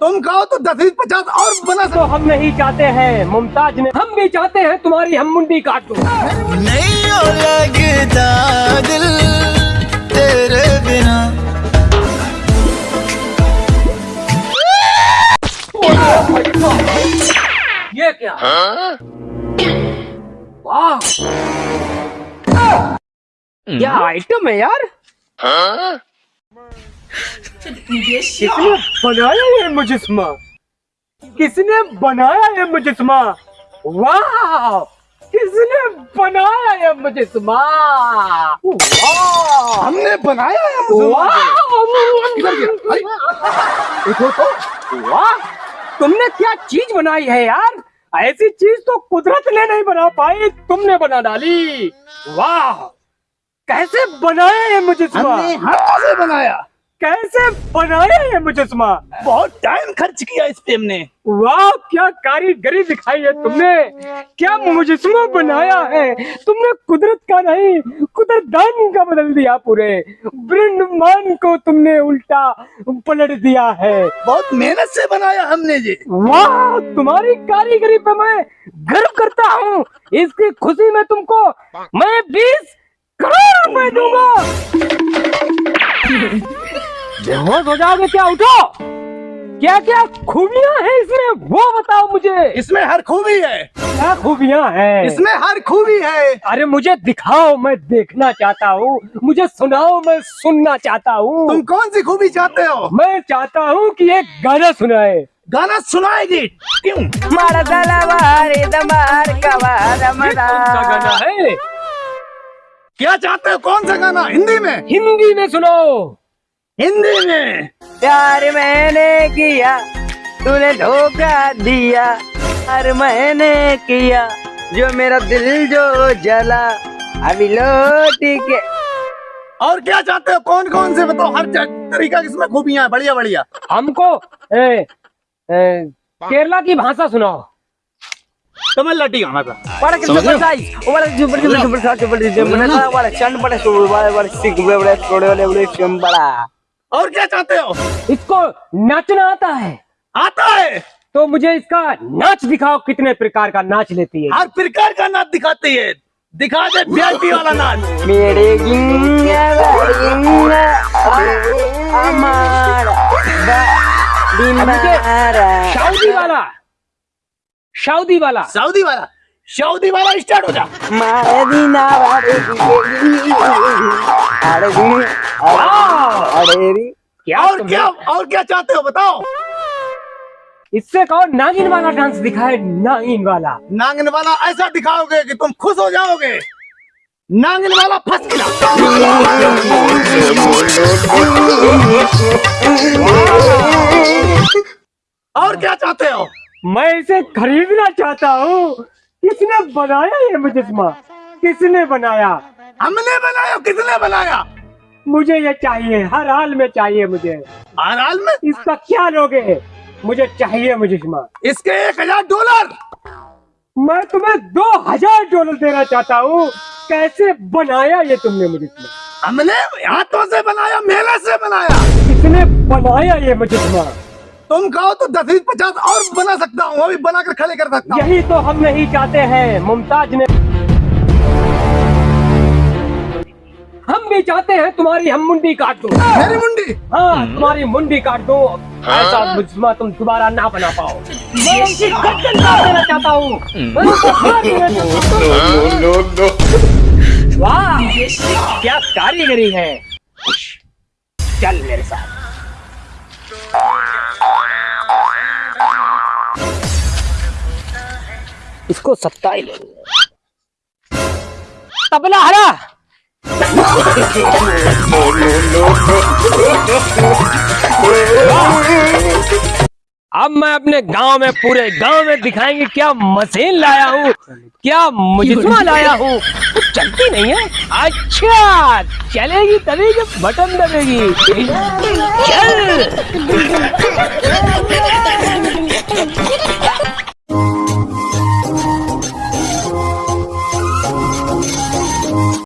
तुम कहो तो दस बीस पचास और बना तो हम नहीं चाहते हैं मुमताज़ ने हम भी चाहते हैं तुम्हारी हम मुंडी काट दो। नहीं लगता दिल तेरे बिना। ये क्या? वाह। क्या आइटम है यार? किसने बनाया ये मुजस्मा किसने बनाया ये मुजस्मा वाह! किसने बनाया ये मुजस्मा वाह! हमने बनाया है। वाह! तो वाह! तुमने क्या चीज़ बनाई है यार? ऐसी चीज़ तो कुदरत ने नहीं बना पाई तुमने बना डाली। वाह! कैसे बनाया ये मुजस्मा हमने हाथों से बनाया। कैसे बनाया ये मुजस्मा बहुत टाइम खर्च किया इस पे हमने वाह क्या कारीगरी दिखाई है तुमने। क्या मुजस्मा बनाया है? तुमने कुदरत का नहीं कुदरदान का बदल दिया पूरे। ब्रह्मांड को तुमने उल्टा पलट दिया है। बहुत मेहनत से बनाया हमने ये वाह तुम्हारी कारीगरी पे मैं गर्व करता हूँ। इसकी खुशी में तुमको मैं बीस करोड़ रुपए दूँगा। बेहोश हो जाओगे क्या उठो? क्या क्या खूबियाँ हैं इसमें? वो बताओ मुझे। इसमें हर खूबी है। क्या खूबियाँ हैं? इसमें हर खूबी है। अरे मुझे दिखाओ मैं देखना चाहता हूँ। मुझे सुनाओ मैं सुनना चाहता हूँ। तुम कौन सी खूबी चाहते हो? मैं चाहता हूँ कि एक गाना सुनाए। गाना सुनाएगी? क्यों? कौन सा गाना है? क्या चाहते हो? कौन सा गाना? हिंदी में? हिंदी में सुनाओ। हिंदी में प्यार मैंने किया तूने धोखा दिया प्यार मैंने किया जो मेरा दिल जो जला अभी लौट के और क्या चाहते हो कौन कौन से बताओ हर तरीका की इसमें खूबियाँ बढ़िया बढ़िया हमको ए, ए, केरला की भाषा सुनाओ तुम्हें लटी गाना था size, o para que super super super size, super super super para चंद बड़ा super बड़ा बड़ा सिक बड़ा बड़ा छोटे वाले बड़े चम बड़ा और क्या चाहते हो? इसको नाचना आता है। आता है? तो मुझे इसका नाच दिखाओ कितने प्रकार का नाच लेती है। हर प्रकार का नाच दिखाती है। दिखा दे वीआईपी वाला नाच। मेरे सऊदी वाला। सऊदी वाला। सऊदी वाला। सऊदी वाला स्टार्ट हो जा। दी अरे क्या और क्या और क्या चाहते हो बताओ? इससे कहो नागिन वाला डांस दिखाए नागिन वाला? नांगन वाला ऐसा दिखाओगे कि तुम खुश हो जाओगे। नांगन वाला फंस गया। और क्या चाहते हो? मैं इसे खरीदना चाहता हूँ। किसने बनाया ये मुजस्मा किसने बनाया? हमने बनाया किसने बनाया? मुझे ये चाहिए हर हाल में चाहिए मुझे। हर हाल में? इसका क्या लोगे? मुझे चाहिए मुजस्मा इसके एक हज़ार डॉलर। मैं तुम्हें दो हज़ार डॉलर देना चाहता हूँ। कैसे बनाया ये तुमने मुजस्मा हमने हाथों से बनाया मेहनत से बनाया। किसने बनाया ये मुजस्मा तुम कहो तो दस बीस पचास और बना सकता हूँ अभी बनाकर खड़े कर सकता यही तो हम नहीं चाहते हैं मुमताज़ ने भी चाहते हैं तुम्हारी हम मुंडी काट दो। मेरी मुंडी? हाँ तुम्हारी मुंडी काट दो। ऐसा मुजमा तुम दोबारा ना बना पाओ। मैं उनकी गर्दन काट देना चाहता हूँ। मैं उनको फाड़ देना चाहता हूँ। वाह क्या कारीगरी है। चल मेरे साथ। इसको सप्ताह ही ले तबला हरा। अब मैं अपने गाँव में, पूरे गाँव में दिखाएँगे क्या मशीन लाया हूँ, क्या मुजस्मा लाया हूँ। चलती नहीं है। अच्छा चलेगी तभी जब बटन दबेगी। चल।